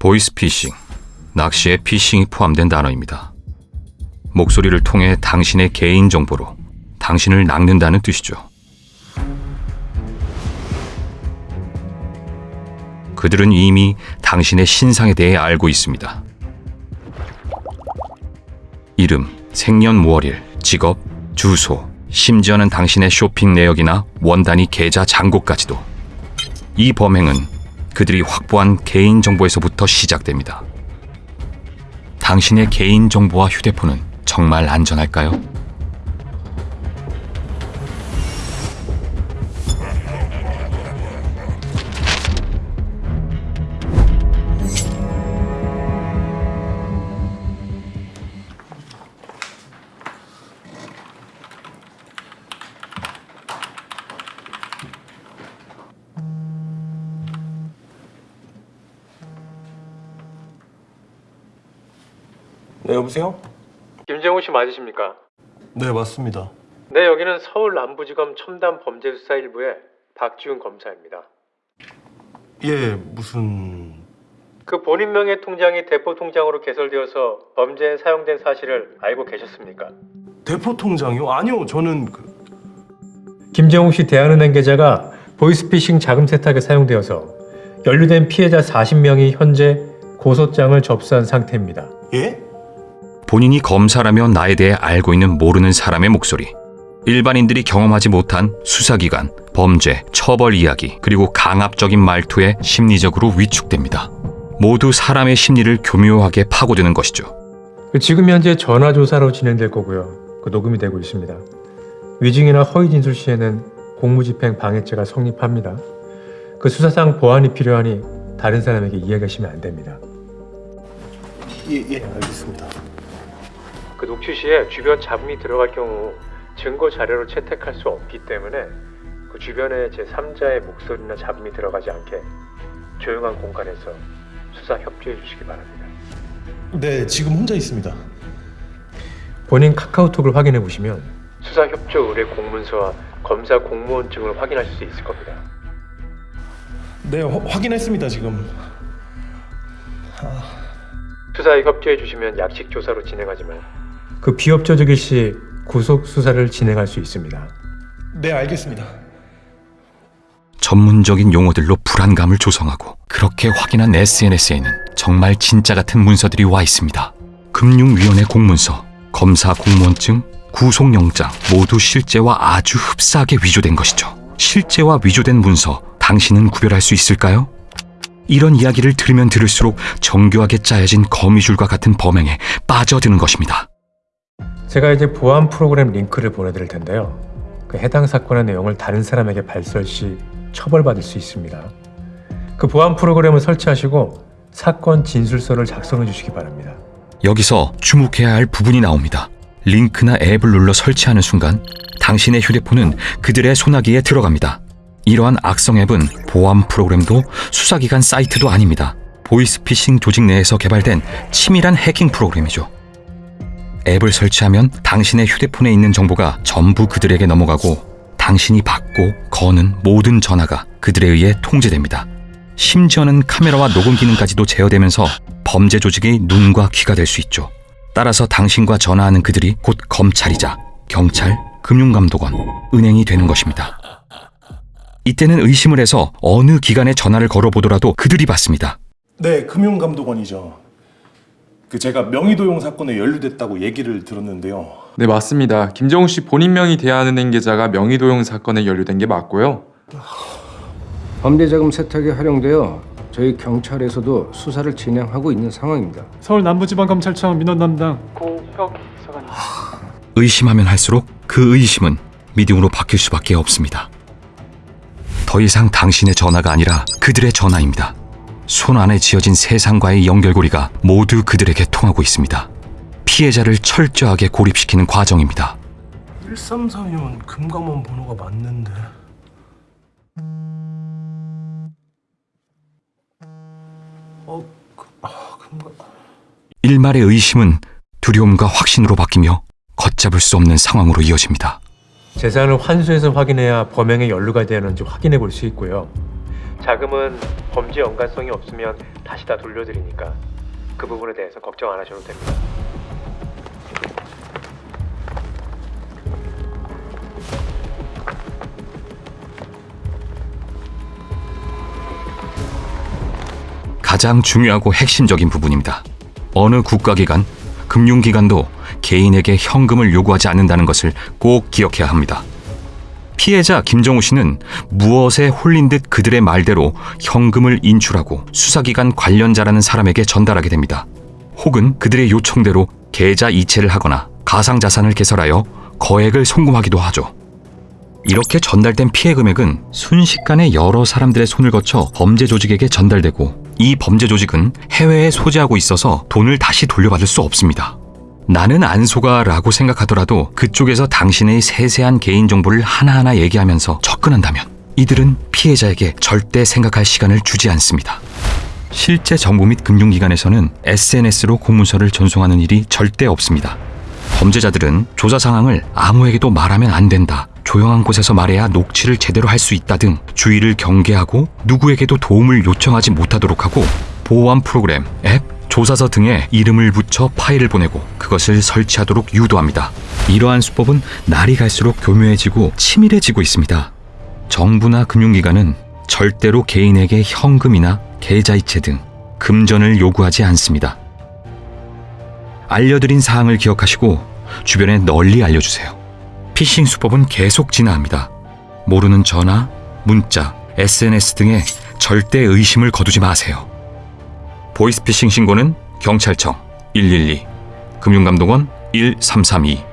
보이스피싱, 낚시에 피싱이 포함된 단어입니다. 목소리를 통해 당신의 개인 정보로 당신을 낚는다는 뜻이죠. 그들은 이미 당신의 신상에 대해 알고 있습니다. 이름, 생년월일, 직업, 주소, 심지어는 당신의 쇼핑 내역이나 원단위 계좌 잔고까지도. 이 범행은 그들이 확보한 개인 정보에서부터 시작됩니다. 당신의 개인 정보와 휴대폰은 정말 안전할까요? 네, 여보세요? 김정우 씨 맞으십니까? 네, 맞습니다. 네, 여기는 서울 남부지검 첨단 범죄수사 1부의 박지훈 검사입니다. 예, 무슨 그 본인 명의 통장이 대포 통장으로 개설되어서 범죄에 사용된 사실을 알고 계셨습니까? 대포 통장이요? 아니요, 저는 그 김정우 씨 대한은행 계좌가 보이스피싱 자금 세탁에 사용되어서 연루된 피해자 40명이 현재 고소장을 접수한 상태입니다. 예? 본인이 검사라며 나에 대해 알고 있는 모르는 사람의 목소리. 일반인들이 경험하지 못한 수사기관, 범죄, 처벌 이야기, 그리고 강압적인 말투에 심리적으로 위축됩니다. 모두 사람의 심리를 교묘하게 파고드는 것이죠. 지금 현재 전화 조사로 진행될 거고요. 그 녹음이 되고 있습니다. 위증이나 허위 진술 시에는 공무집행 방해죄가 성립합니다. 그 수사상 보완이 필요하니 다른 사람에게 이야기하시면 안 됩니다. 예, 예, 알겠습니다. 그 녹취 시에 주변 잡음이 들어갈 경우 증거 자료로 채택할 수 없기 때문에 그 주변에 제 3자의 목소리나 잡음이 들어가지 않게 조용한 공간에서 수사 협조해 주시기 바랍니다. 네, 지금 혼자 있습니다. 본인 카카오톡을 확인해 보시면 수사 협조 의뢰 공문서와 검사 공무원증을 확인하실 수 있을 겁니다. 네, 화- 확인했습니다, 지금. 수사에 협조해 주시면 약식 조사로 진행하지만 그 비협조적일 시 구속 수사를 진행할 수 있습니다. 네, 알겠습니다. 전문적인 용어들로 불안감을 조성하고 그렇게 확인한 SNS에는 정말 진짜 같은 문서들이 와 있습니다. 금융위원회 공문서, 검사 공무원증, 구속영장 모두 실제와 아주 흡사하게 위조된 것이죠. 실제와 위조된 문서, 당신은 구별할 수 있을까요? 이런 이야기를 들으면 들을수록 정교하게 짜여진 거미줄과 같은 범행에 빠져드는 것입니다. 제가 이제 보안 프로그램 링크를 보내드릴 텐데요. 그 해당 사건의 내용을 다른 사람에게 발설 시 처벌받을 수 있습니다. 그 보안 프로그램을 설치하시고 사건 진술서를 작성해 주시기 바랍니다. 여기서 주목해야 할 부분이 나옵니다. 링크나 앱을 눌러 설치하는 순간 당신의 휴대폰은 그들의 소나기에 들어갑니다. 이러한 악성 앱은 보안 프로그램도 수사기관 사이트도 아닙니다. 보이스피싱 조직 내에서 개발된 치밀한 해킹 프로그램이죠. 앱을 설치하면 당신의 휴대폰에 있는 정보가 전부 그들에게 넘어가고 당신이 받고 거는 모든 전화가 그들에 의해 통제됩니다. 심지어는 카메라와 녹음 기능까지도 제어되면서 범죄 조직의 눈과 귀가 될 수 있죠. 따라서 당신과 전화하는 그들이 곧 검찰이자 경찰, 금융감독원, 은행이 되는 것입니다. 이때는 의심을 해서 어느 기관에 전화를 걸어보더라도 그들이 받습니다. 네, 금융감독원이죠. 그 제가 명의도용 사건에 연루됐다고 얘기를 들었는데요. 네, 맞습니다. 김정우 씨 본인 명의 대한은행 계좌가 명의도용 사건에 연루된 게 맞고요. 범죄자금 세탁에 활용되어 저희 경찰에서도 수사를 진행하고 있는 상황입니다. 서울 남부지방검찰청 민원 담당 의심하면 할수록 그 의심은 믿음으로 바뀔 수밖에 없습니다. 더 이상 당신의 전화가 아니라 그들의 전화입니다. 손 안에 지어진 세상과의 연결고리가 모두 그들에게 통하고 있습니다. 피해자를 철저하게 고립시키는 과정입니다. 1332면 금감원 번호가 맞는데. 어, 그, 아, 금감. 일말의 의심은 두려움과 확신으로 바뀌며 걷잡을 수 없는 상황으로 이어집니다. 재산을 환수해서 확인해야 범행에 연루가 되었는지 확인해 볼 수 있고요. 자금은 범죄 연관성이 없으면 다시 다 돌려드리니까 그 부분에 대해서 걱정 안 하셔도 됩니다. 가장 중요하고 핵심적인 부분입니다. 어느 국가기관, 금융기관도 개인에게 현금을 요구하지 않는다는 것을 꼭 기억해야 합니다. 피해자 김정우 씨는 무엇에 홀린 듯 그들의 말대로 현금을 인출하고 수사기관 관련자라는 사람에게 전달하게 됩니다. 혹은 그들의 요청대로 계좌 이체를 하거나 가상자산을 개설하여 거액을 송금하기도 하죠. 이렇게 전달된 피해 금액은 순식간에 여러 사람들의 손을 거쳐 범죄 조직에게 전달되고 이 범죄 조직은 해외에 소재하고 있어서 돈을 다시 돌려받을 수 없습니다. 나는 안 속아라고 생각하더라도 그쪽에서 당신의 세세한 개인 정보를 하나하나 얘기하면서 접근한다면 이들은 피해자에게 절대 생각할 시간을 주지 않습니다. 실제 정부 및 금융기관에서는 SNS로 공문서를 전송하는 일이 절대 없습니다. 범죄자들은 조사 상황을 아무에게도 말하면 안 된다. 조용한 곳에서 말해야 녹취를 제대로 할 수 있다 등 주의를 경계하고 누구에게도 도움을 요청하지 못하도록 하고 보호함 프로그램, 앱, 조사서 등에 이름을 붙여 파일을 보내고 그것을 설치하도록 유도합니다. 이러한 수법은 날이 갈수록 교묘해지고 치밀해지고 있습니다. 정부나 금융기관은 절대로 개인에게 현금이나 계좌이체 등 금전을 요구하지 않습니다. 알려드린 사항을 기억하시고 주변에 널리 알려주세요. 피싱 수법은 계속 진화합니다. 모르는 전화, 문자, SNS 등에 절대 의심을 거두지 마세요. 보이스피싱 신고는 경찰청 112, 금융감독원 1332,